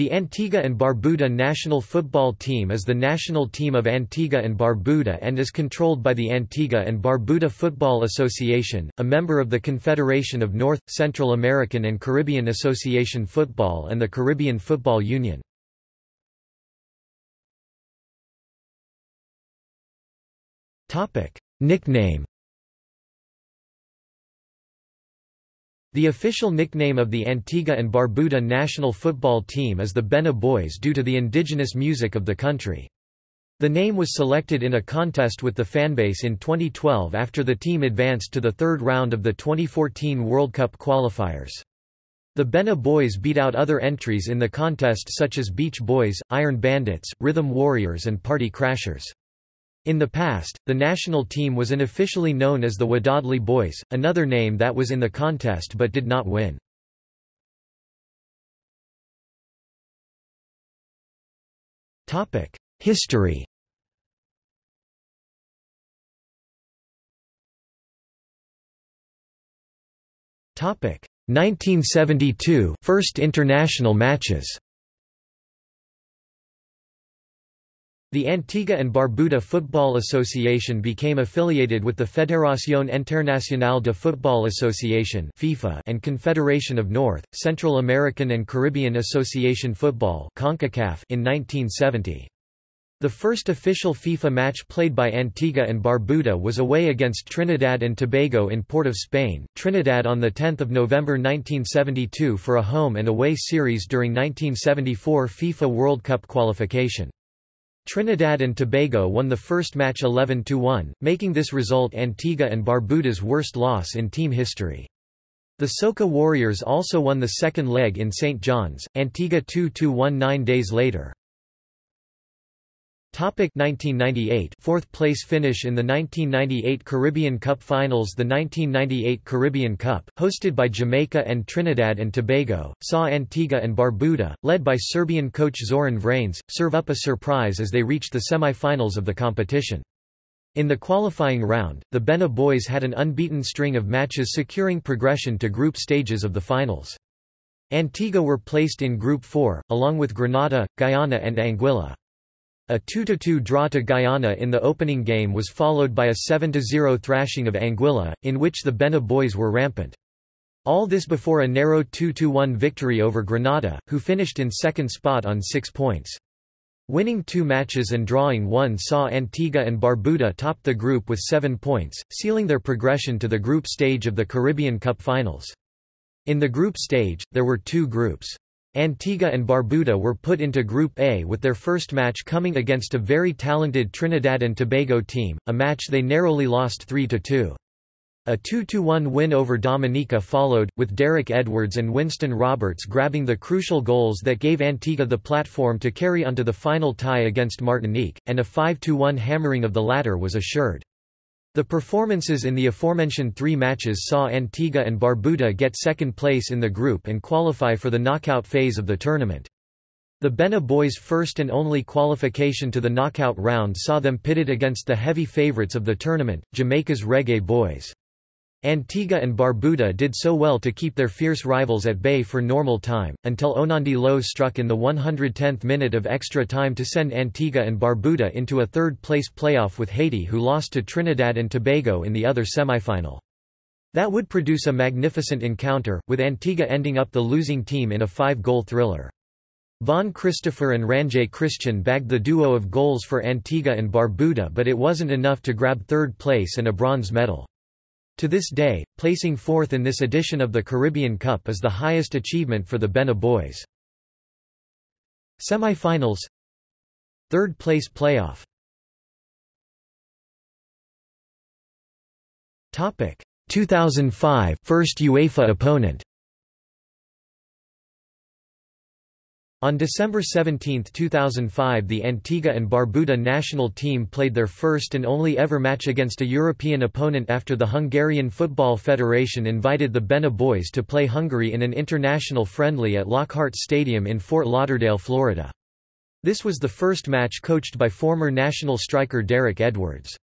The Antigua and Barbuda national football team is the national team of Antigua and Barbuda and is controlled by the Antigua and Barbuda Football Association, a member of the Confederation of North, Central American and Caribbean Association Football and the Caribbean Football Union. Nickname The official nickname of the Antigua and Barbuda national football team is the Benna Boys due to the indigenous music of the country. The name was selected in a contest with the fanbase in 2012 after the team advanced to the third round of the 2014 World Cup qualifiers. The Benna Boys beat out other entries in the contest such as Beach Boys, Iron Bandits, Rhythm Warriors and Party Crashers. In the past, the national team was unofficially known as the Wadadli Boys, another name that was in the contest but did not win. History Topic 1972 First international matches The Antigua and Barbuda Football Association became affiliated with the Fédération Internationale de Football Association (FIFA) and Confederation of North, Central American and Caribbean Association Football (CONCACAF) in 1970. The first official FIFA match played by Antigua and Barbuda was away against Trinidad and Tobago in Port of Spain, Trinidad on 10 November 1972 for a home and away series during 1974 FIFA World Cup qualification. Trinidad and Tobago won the first match 11–1, making this result Antigua and Barbuda's worst loss in team history. The Soca Warriors also won the second leg in St. John's, Antigua 2–1 nine days later. Topic 1998 Fourth place finish in the 1998 Caribbean Cup Finals The 1998 Caribbean Cup, hosted by Jamaica and Trinidad and Tobago, saw Antigua and Barbuda, led by Serbian coach Zoran Vranić, serve up a surprise as they reached the semi-finals of the competition. In the qualifying round, the Benna boys had an unbeaten string of matches securing progression to group stages of the finals. Antigua were placed in Group 4, along with Grenada, Guyana and Anguilla. A 2–2 draw to Guyana in the opening game was followed by a 7–0 thrashing of Anguilla, in which the Benna boys were rampant. All this before a narrow 2–1 victory over Grenada, who finished in second spot on six points. Winning two matches and drawing one saw Antigua and Barbuda top the group with seven points, sealing their progression to the group stage of the Caribbean Cup Finals. In the group stage, there were two groups. Antigua and Barbuda were put into Group A with their first match coming against a very talented Trinidad and Tobago team, a match they narrowly lost 3–2. A 2–1 win over Dominica followed, with Derek Edwards and Winston Roberts grabbing the crucial goals that gave Antigua the platform to carry onto the final tie against Martinique, and a 5–1 hammering of the latter was assured. The performances in the aforementioned three matches saw Antigua and Barbuda get second place in the group and qualify for the knockout phase of the tournament. The Benna boys' first and only qualification to the knockout round saw them pitted against the heavy favourites of the tournament, Jamaica's Reggae Boys. Antigua and Barbuda did so well to keep their fierce rivals at bay for normal time, until Onandi Lowe struck in the 110th minute of extra time to send Antigua and Barbuda into a third-place playoff with Haiti who lost to Trinidad and Tobago in the other semifinal. That would produce a magnificent encounter, with Antigua ending up the losing team in a five-goal thriller. Von Christopher and Ranjay Christian bagged the duo of goals for Antigua and Barbuda but it wasn't enough to grab third place and a bronze medal. To this day, placing fourth in this edition of the Caribbean Cup is the highest achievement for the Benna boys. Semi-finals. Third place playoff. Topic. 2005 first UEFA opponent On December 17, 2005 the Antigua and Barbuda national team played their first and only ever match against a European opponent after the Hungarian Football Federation invited the Benna boys to play Hungary in an international friendly at Lockhart Stadium in Fort Lauderdale, Florida. This was the first match coached by former national striker Derek Edwards.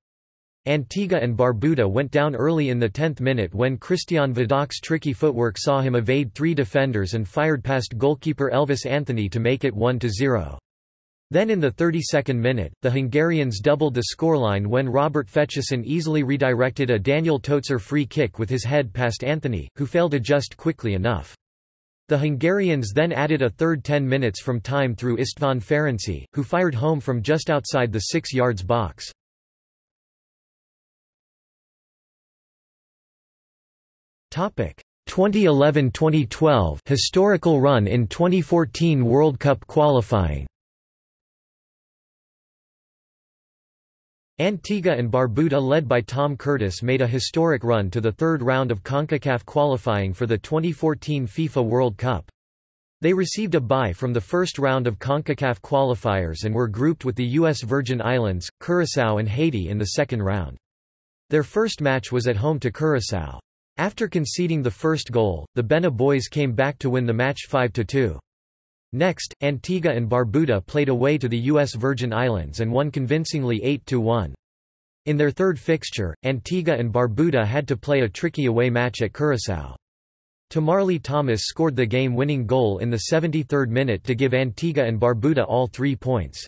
Antigua and Barbuda went down early in the 10th minute when Krisztián Vadócz's tricky footwork saw him evade three defenders and fired past goalkeeper Elvis Anthony to make it 1–0. Then in the 32nd minute, the Hungarians doubled the scoreline when Róbert Feczesin easily redirected a Dániel Tőzsér free kick with his head past Anthony, who failed to adjust quickly enough. The Hungarians then added a third 10 minutes from time through István Ferenczi, who fired home from just outside the 6 yards box. 2011-2012 historical run in 2014 World Cup qualifying. Antigua and Barbuda led by Tom Curtis made a historic run to the third round of CONCACAF qualifying for the 2014 FIFA World Cup. They received a bye from the first round of CONCACAF qualifiers and were grouped with the U.S. Virgin Islands, Curaçao and Haiti in the second round. Their first match was at home to Curaçao. After conceding the first goal, the Benna boys came back to win the match 5–2. Next, Antigua and Barbuda played away to the U.S. Virgin Islands and won convincingly 8–1. In their third fixture, Antigua and Barbuda had to play a tricky away match at Curaçao. Tamarly Thomas scored the game-winning goal in the 73rd minute to give Antigua and Barbuda all three points.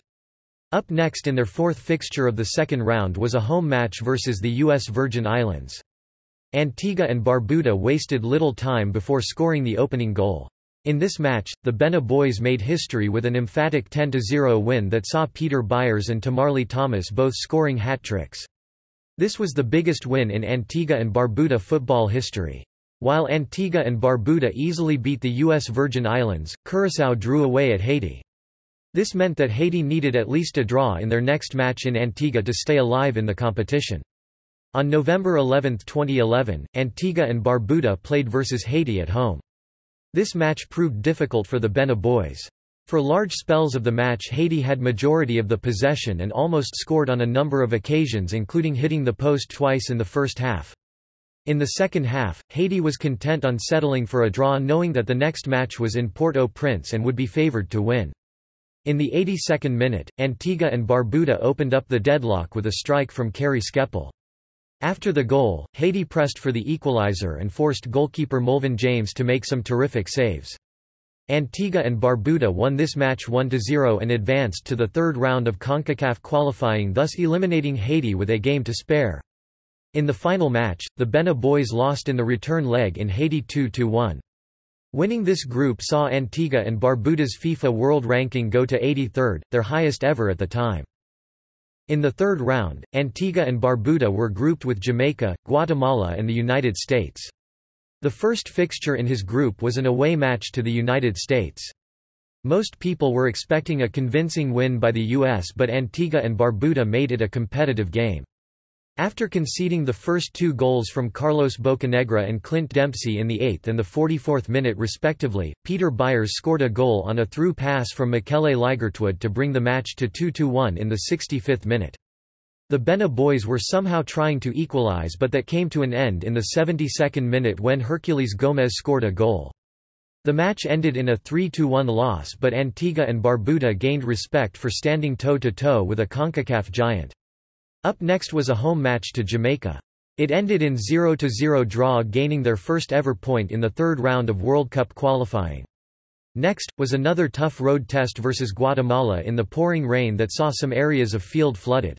Up next in their fourth fixture of the second round was a home match versus the U.S. Virgin Islands. Antigua and Barbuda wasted little time before scoring the opening goal. In this match, the Benna boys made history with an emphatic 10–0 win that saw Peter Byers and Tamarly Thomas both scoring hat-tricks. This was the biggest win in Antigua and Barbuda football history. While Antigua and Barbuda easily beat the U.S. Virgin Islands, Curaçao drew away at Haiti. This meant that Haiti needed at least a draw in their next match in Antigua to stay alive in the competition. On November 11, 2011, Antigua and Barbuda played versus Haiti at home. This match proved difficult for the Benna boys. For large spells of the match Haiti had majority of the possession and almost scored on a number of occasions including hitting the post twice in the first half. In the second half, Haiti was content on settling for a draw knowing that the next match was in Port-au-Prince and would be favored to win. In the 82nd minute, Antigua and Barbuda opened up the deadlock with a strike from Kerry Skepple. After the goal, Haiti pressed for the equalizer and forced goalkeeper Molvin James to make some terrific saves. Antigua and Barbuda won this match 1–0 and advanced to the third round of CONCACAF qualifying thus eliminating Haiti with a game to spare. In the final match, the Benna boys lost in the return leg in Haiti 2–1. Winning this group saw Antigua and Barbuda's FIFA World Ranking go to 83rd, their highest ever at the time. In the third round, Antigua and Barbuda were grouped with Jamaica, Guatemala and the United States. The first fixture in his group was an away match to the United States. Most people were expecting a convincing win by the U.S. but Antigua and Barbuda made it a competitive game. After conceding the first two goals from Carlos Bocanegra and Clint Dempsey in the 8th and the 44th minute respectively, Peter Byers scored a goal on a through pass from Michele Ligertwood to bring the match to 2–1 in the 65th minute. The Benna boys were somehow trying to equalize but that came to an end in the 72nd minute when Herculez Gomez scored a goal. The match ended in a 3–1 loss but Antigua and Barbuda gained respect for standing toe-to-toe -to -toe with a CONCACAF giant. Up next was a home match to Jamaica. It ended in 0–0 draw gaining their first ever point in the third round of World Cup qualifying. Next, was another tough road test versus Guatemala in the pouring rain that saw some areas of field flooded.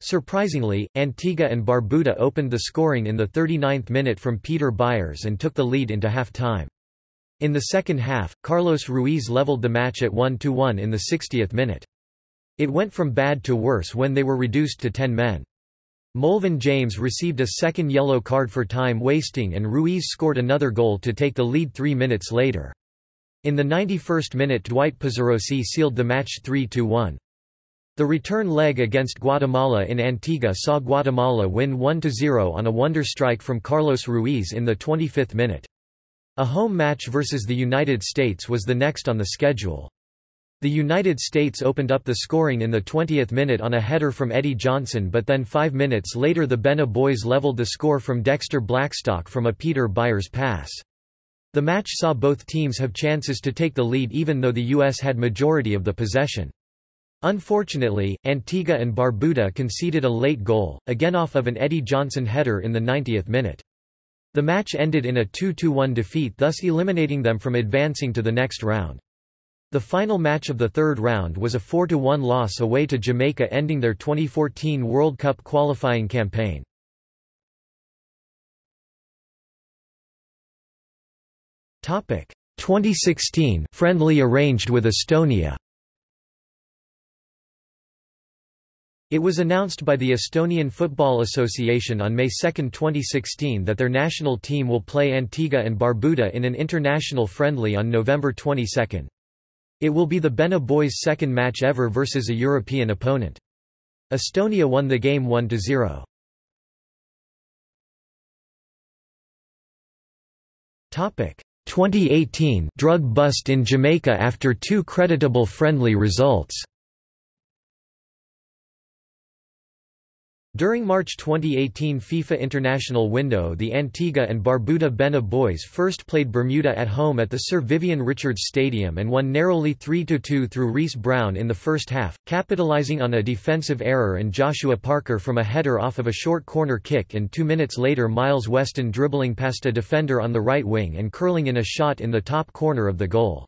Surprisingly, Antigua and Barbuda opened the scoring in the 39th minute from Peter Byers and took the lead into half-time. In the second half, Carlos Ruiz leveled the match at 1–1 in the 60th minute. It went from bad to worse when they were reduced to ten men. Molvin James received a second yellow card for time wasting and Ruiz scored another goal to take the lead three minutes later. In the 91st minute Dwight Pezzarossi sealed the match 3–1. The return leg against Guatemala in Antigua saw Guatemala win 1–0 on a wonder strike from Carlos Ruiz in the 25th minute. A home match versus the United States was the next on the schedule. The United States opened up the scoring in the 20th minute on a header from Eddie Johnson but then five minutes later the Benna boys leveled the score from Dexter Blackstock from a Peter Byers pass. The match saw both teams have chances to take the lead even though the U.S. had majority of the possession. Unfortunately, Antigua and Barbuda conceded a late goal, again off of an Eddie Johnson header in the 90th minute. The match ended in a 2–1 defeat thus eliminating them from advancing to the next round. The final match of the third round was a 4–1 loss away to Jamaica ending their 2014 World Cup qualifying campaign. Topic 2016 friendly arranged with Estonia It was announced by the Estonian Football Association on May 2, 2016 that their national team will play Antigua and Barbuda in an international friendly on November 22. It will be the Benna boys' second match ever versus a European opponent. Estonia won the game 1–0. Topic 2018 drug bust in Jamaica after two creditable friendly results During March 2018 FIFA International window the Antigua and Barbuda Benna boys first played Bermuda at home at the Sir Vivian Richards Stadium and won narrowly 3–2 through Reese Brown in the first half, capitalising on a defensive error and Joshua Parker from a header off of a short corner kick and two minutes later Myles Weston dribbling past a defender on the right wing and curling in a shot in the top corner of the goal.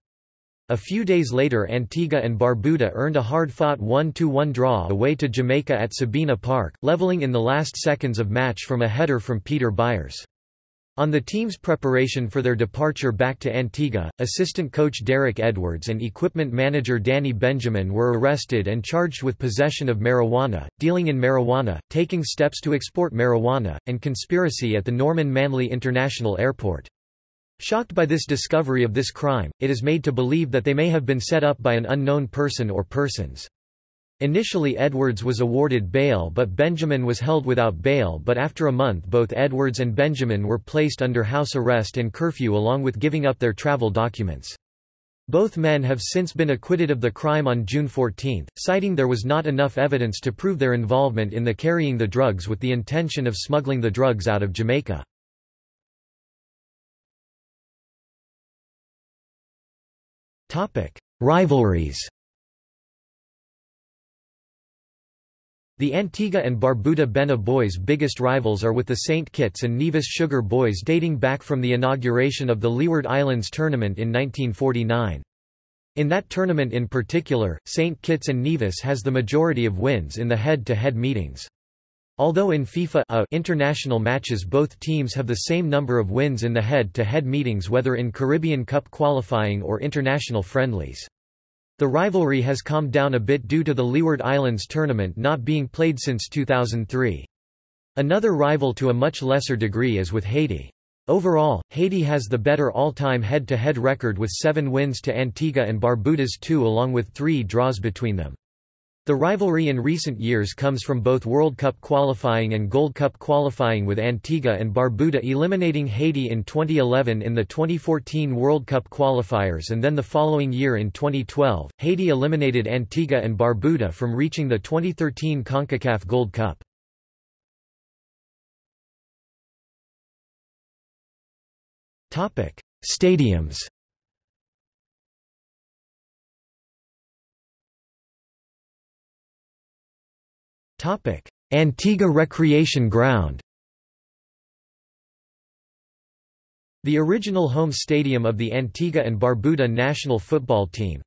A few days later Antigua and Barbuda earned a hard-fought 1–1 draw away to Jamaica at Sabina Park, leveling in the last seconds of match from a header from Peter Byers. On the team's preparation for their departure back to Antigua, assistant coach Derek Edwards and equipment manager Danny Benjamin were arrested and charged with possession of marijuana, dealing in marijuana, taking steps to export marijuana, and conspiracy at the Norman Manley International Airport. Shocked by this discovery of this crime, it is made to believe that they may have been set up by an unknown person or persons. Initially Edwards was awarded bail but Benjamin was held without bail but after a month both Edwards and Benjamin were placed under house arrest and curfew along with giving up their travel documents. Both men have since been acquitted of the crime on June 14, citing there was not enough evidence to prove their involvement in the carrying the drugs with the intention of smuggling the drugs out of Jamaica. Rivalries The Antigua and Barbuda Benna boys' biggest rivals are with the St. Kitts and Nevis Sugar boys dating back from the inauguration of the Leeward Islands tournament in 1949. In that tournament in particular, St. Kitts and Nevis has the majority of wins in the head-to-head -head meetings. Although in FIFA A international matches both teams have the same number of wins in the head-to-head -head meetings whether in Caribbean Cup qualifying or international friendlies. The rivalry has calmed down a bit due to the Leeward Islands tournament not being played since 2003. Another rival to a much lesser degree is with Haiti. Overall, Haiti has the better all-time head-to-head record with seven wins to Antigua and Barbuda's two along with three draws between them. The rivalry in recent years comes from both World Cup qualifying and Gold Cup qualifying with Antigua and Barbuda eliminating Haiti in 2011 in the 2014 World Cup qualifiers and then the following year in 2012, Haiti eliminated Antigua and Barbuda from reaching the 2013 CONCACAF Gold Cup. Stadiums Antigua Recreation Ground The original home stadium of the Antigua and Barbuda national football team.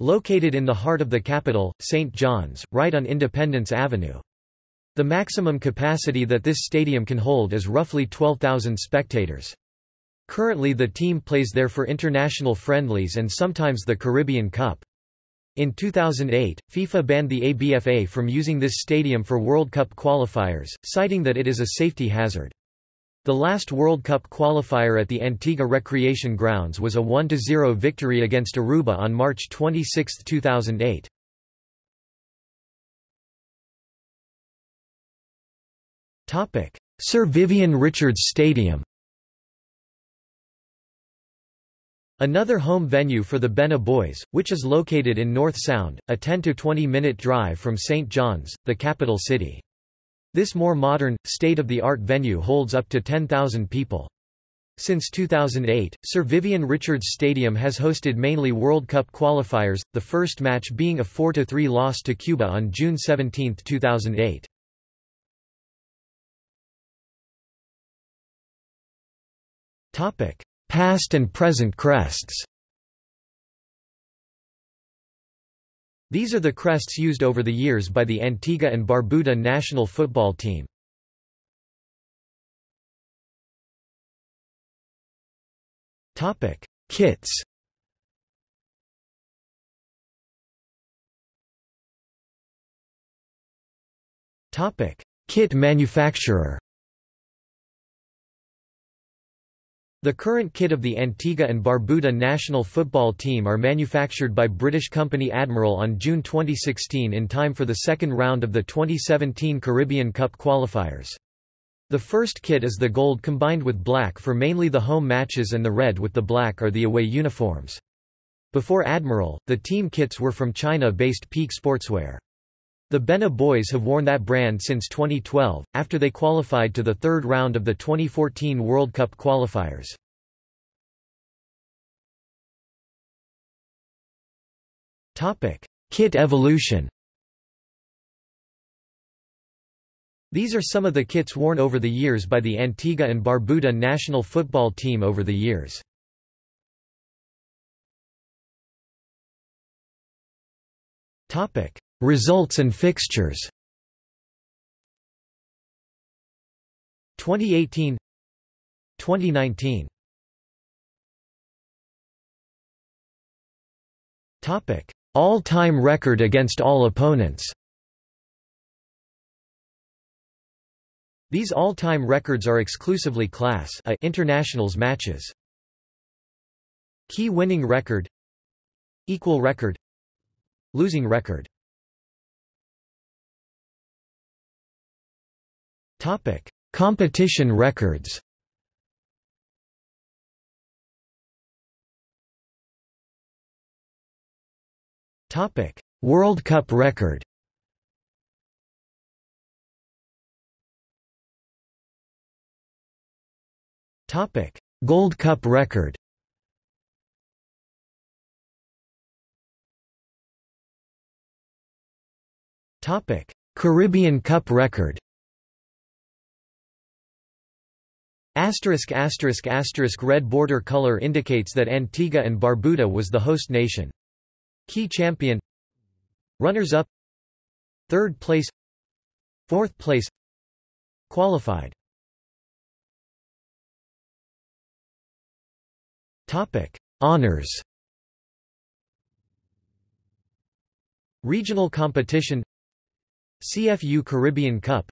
Located in the heart of the capital, St. John's, right on Independence Avenue. The maximum capacity that this stadium can hold is roughly 12,000 spectators. Currently the team plays there for international friendlies and sometimes the Caribbean Cup. In 2008, FIFA banned the ABFA from using this stadium for World Cup qualifiers, citing that it is a safety hazard. The last World Cup qualifier at the Antigua Recreation Grounds was a 1–0 victory against Aruba on March 26, 2008. Sir Vivian Richards Stadium Another home venue for the Benna Boys, which is located in North Sound, a 10–20 minute drive from St. John's, the capital city. This more modern, state-of-the-art venue holds up to 10,000 people. Since 2008, Sir Vivian Richards Stadium has hosted mainly World Cup qualifiers, the first match being a 4–3 loss to Cuba on June 17, 2008. Past and present crests These are the crests used over the years by the Antigua and Barbuda national football team. Topic: Kits. Topic: Kit manufacturer. The current kit of the Antigua and Barbuda national football team are manufactured by British company Admiral on June 2016 in time for the second round of the 2017 Caribbean Cup qualifiers. The first kit is the gold combined with black for mainly the home matches and the red with the black are the away uniforms. Before Admiral, the team kits were from China-based Peak Sportswear. The Benna Boys have worn that brand since 2012, after they qualified to the third round of the 2014 World Cup qualifiers. Kit evolution These are some of the kits worn over the years by the Antigua and Barbuda national football team over the years. Results and fixtures. 2018 2019 Topic. All-time record against all opponents. These all-time records are exclusively Class A internationals matches. Key winning record. Equal record. Losing record Topic: Competition records. Topic: World Cup record. Topic: Gold Cup record. Topic: Caribbean Cup record. Asterisk asterisk asterisk red border color indicates that Antigua and Barbuda was the host nation. Key champion. Runners-up. Third place. Fourth place. Qualified. Topic. Honors. Regional competition. CFU Caribbean Cup.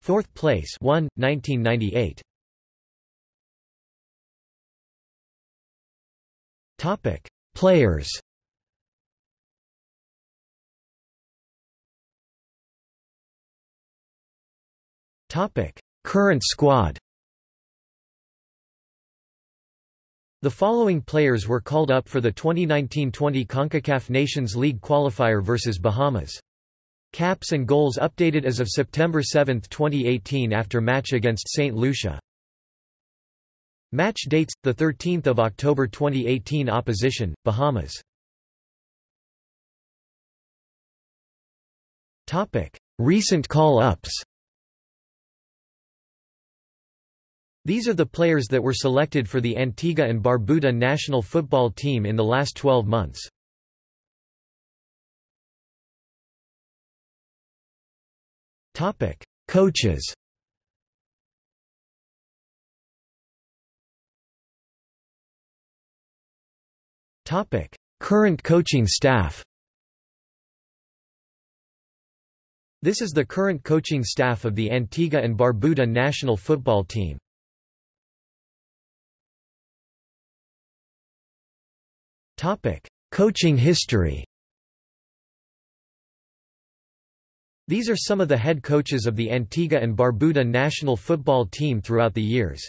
Fourth place. 1, 1998 Topic: Players. Topic: Current squad. The following players were called up for the 2019-20 CONCACAF Nations League qualifier versus Bahamas. Caps and goals updated as of September 7, 2018 after match against St. Lucia. Match dates: the 13th of October 2018. Opposition: Bahamas. Topic: Recent call-ups. These are the players that were selected for the Antigua and Barbuda national football team in the last 12 months. Topic: Coaches. Current coaching staff. This is the current coaching staff of the Antigua and Barbuda national football team. Topic: Coaching history. These are some of the head coaches of the Antigua and Barbuda national football team throughout the years.